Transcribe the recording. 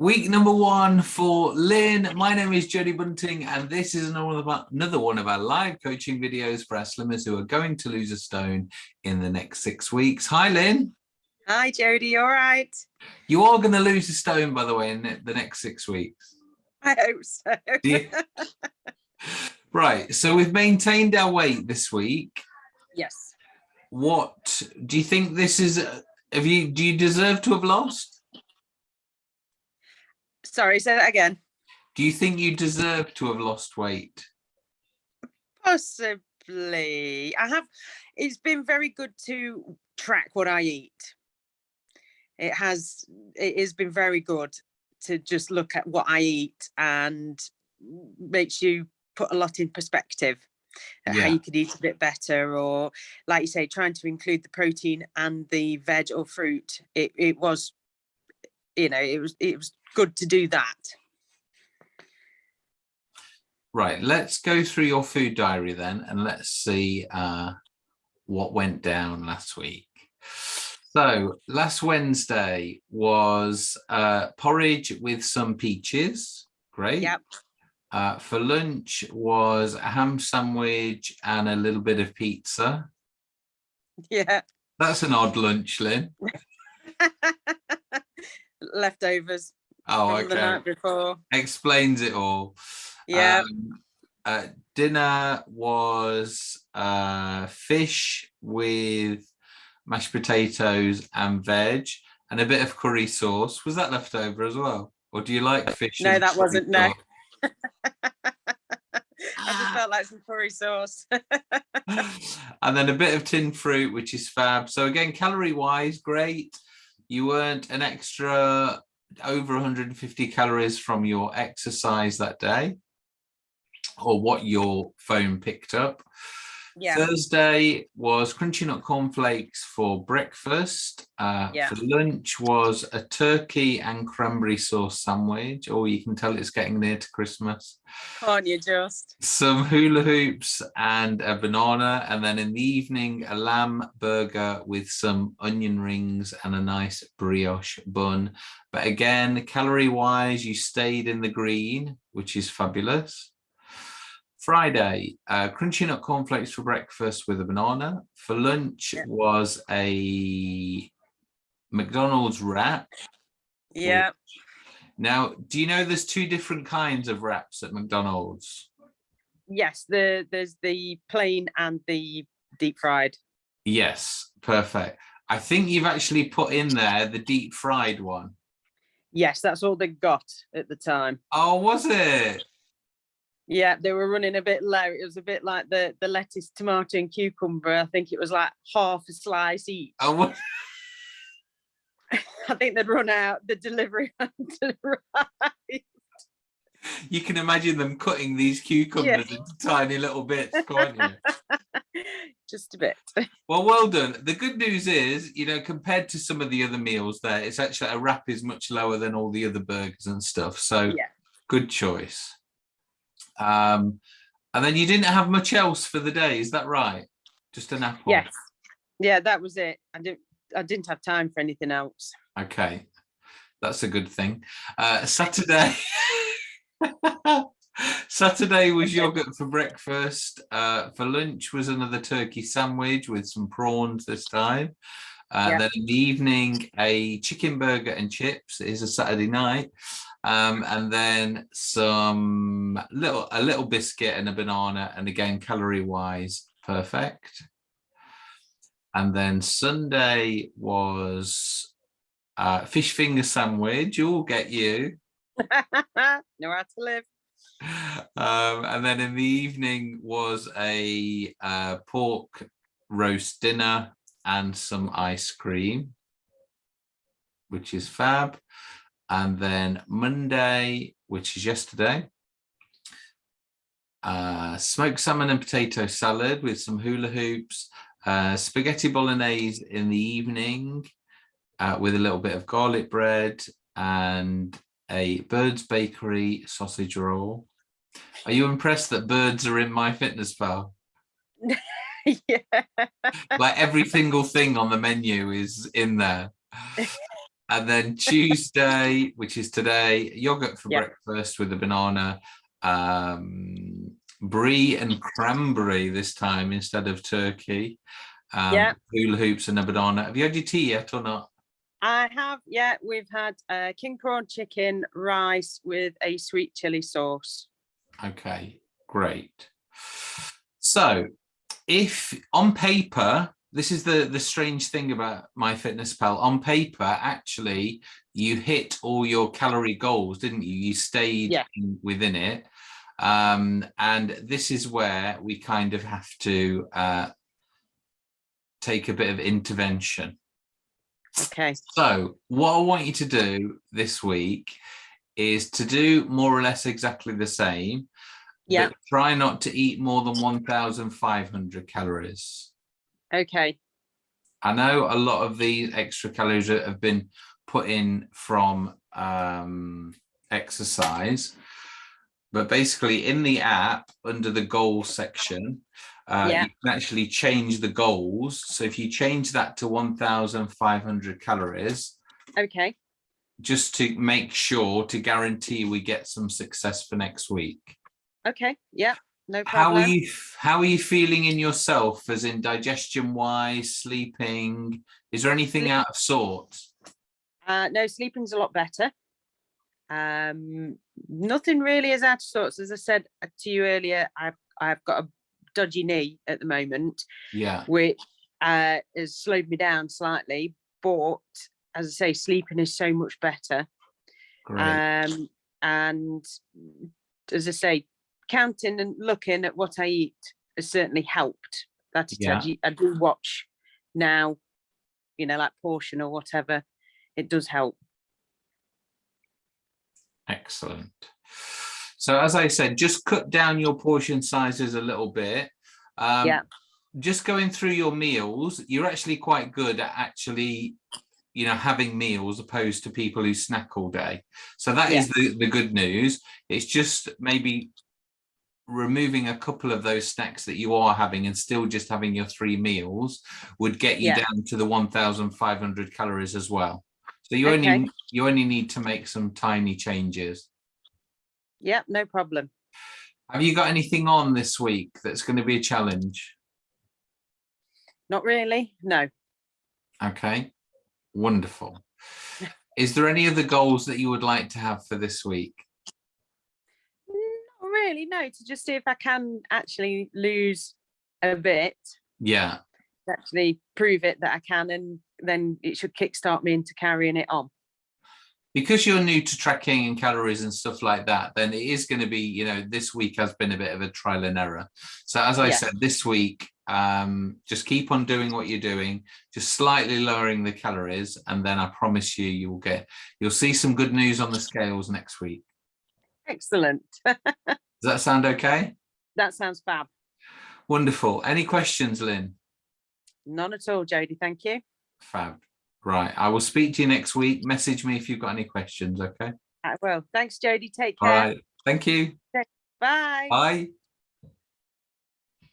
Week number one for Lynn. My name is Jodie Bunting, and this is another one of our live coaching videos for our slimmers who are going to lose a stone in the next six weeks. Hi, Lynn. Hi, Jodie. All right. You are going to lose a stone, by the way, in the next six weeks. I hope so. right. So we've maintained our weight this week. Yes. What do you think this is? Uh, have you, do you deserve to have lost? Sorry, say that again. Do you think you deserve to have lost weight? Possibly. I have, it's been very good to track what I eat. It has, it has been very good to just look at what I eat and makes you put a lot in perspective yeah. how you could eat a bit better or like you say trying to include the protein and the veg or fruit it, it was you know it was it was good to do that. Right, let's go through your food diary then and let's see uh, what went down last week. So last Wednesday was uh, porridge with some peaches. Great. Yep. Uh, for lunch was a ham sandwich and a little bit of pizza. Yeah. That's an odd lunch, Lynn. Leftovers. Oh, okay. The night before. Explains it all. Yeah. Um, uh, dinner was uh, fish with mashed potatoes and veg and a bit of curry sauce. Was that left over as well? Or do you like fish? No, that wasn't. No. I just felt like some curry sauce. and then a bit of tin fruit, which is fab. So again, calorie wise, great. You earned an extra over 150 calories from your exercise that day or what your phone picked up. Yeah. Thursday was crunchy nut cornflakes for breakfast. Uh, yeah. For lunch was a turkey and cranberry sauce sandwich. Or oh, you can tell it's getting near to Christmas. Can't you just? Some hula hoops and a banana. And then in the evening, a lamb burger with some onion rings and a nice brioche bun. But again, calorie wise, you stayed in the green, which is fabulous. Friday, uh, crunchy nut cornflakes for breakfast with a banana. For lunch yeah. was a McDonald's wrap. Yeah. Now, do you know there's two different kinds of wraps at McDonald's? Yes, the there's the plain and the deep fried. Yes, perfect. I think you've actually put in there the deep fried one. Yes, that's all they got at the time. Oh, was it? Yeah, they were running a bit low. It was a bit like the the lettuce, tomato, and cucumber. I think it was like half a slice each. Oh, I think they'd run out. The delivery You can imagine them cutting these cucumbers yeah. into tiny little bits, can't you? Just a bit. Well, well done. The good news is, you know, compared to some of the other meals there, it's actually a wrap is much lower than all the other burgers and stuff. So yeah. good choice. Um, and then you didn't have much else for the day, is that right? Just an apple? Yes. Yeah, that was it. I didn't I didn't have time for anything else. Okay. That's a good thing. Uh, Saturday. Saturday was yogurt for breakfast. Uh, for lunch was another turkey sandwich with some prawns this time. And uh, then in the evening, a chicken burger and chips. It is a Saturday night. Um, and then some little a little biscuit and a banana and again calorie wise perfect. And then Sunday was uh, fish finger sandwich. You'll get you. Know how to live. Um, and then in the evening was a uh, pork roast dinner and some ice cream which is fab and then Monday, which is yesterday, uh, smoked salmon and potato salad with some hula hoops, uh, spaghetti bolognese in the evening uh, with a little bit of garlic bread and a Bird's Bakery sausage roll. Are you impressed that birds are in my fitness MyFitnessPal? yeah. Like every single thing on the menu is in there. And then Tuesday, which is today, yogurt for Yeah. breakfast with a banana, um, brie and cranberry this time instead of turkey. Um, Yeah. Hula hoops and a banana. Have you had your tea yet or not? I have, yeah, we've had uh, king prawn chicken, rice with a sweet chili sauce. Okay, great. So if on paper, this is the, the strange thing about my fitness pal on paper, actually you hit all your calorie goals, didn't you? You stayed Yeah. in- within it. Um, and this is where we kind of have to uh, take a bit of intervention. Okay, So what I want you to do this week is to do more or less exactly the same. Yeah. Try not to eat more than 1,500 calories. okay, I know a lot of these extra calories that have been put in from um, exercise, but basically in the app under the goal section, uh, Yeah. you can actually change the goals. So if you change that to 1,500 calories, okay, just to make sure to guarantee we get some success for next week. Okay, yeah, no problem. How are you how are you feeling in yourself as in digestion wise, sleeping? Is there anything Sleep- out of sorts? Uh, no, sleeping's a lot better. Um, nothing really is out of sorts. As I said uh, to you earlier, I've I've got a dodgy knee at the moment, Yeah, which uh, has slowed me down slightly. But as I say, sleeping is so much better. great. Um, and as I say, counting and looking at what I eat has certainly helped. That is, Yeah. I do watch now, you know, like portion or whatever. It does help. Excellent. So as I said, just cut down your portion sizes a little bit. Um, Yeah. Just going through your meals, you're actually quite good at actually, you know, having meals opposed to people who snack all day. So that is the, the good news. It's just maybe removing a couple of those snacks that you are having and still just having your three meals would get you Yeah. down to the 1,500 calories as well. So you Okay. only you only need to make some tiny changes. Yeah, no problem. Have you got anything on this week that's going to be a challenge? Not really. No. Okay, wonderful. Is there any other goals that you would like to have for this week? Really. No. To just see if I can actually lose a bit, Yeah, actually prove it that I can, and then it should kickstart me into carrying it on. because you're new to tracking and calories and stuff like that, then it is going to be, you know, this week has been a bit of a trial and error. So as I Yeah. said, this week, um, just keep on doing what you're doing, just slightly lowering the calories, and then I promise you, you will get, you'll see some good news on the scales next week. Excellent. Does that sound okay? that sounds fab. Wonderful. Any questions, Lynn? None at all, Jodie. Thank you. Fab. Right. I will speak to you next week. Message me if you've got any questions. Okay. I will. Thanks, Jodie. Take care. All right. Thank you. Bye. Bye.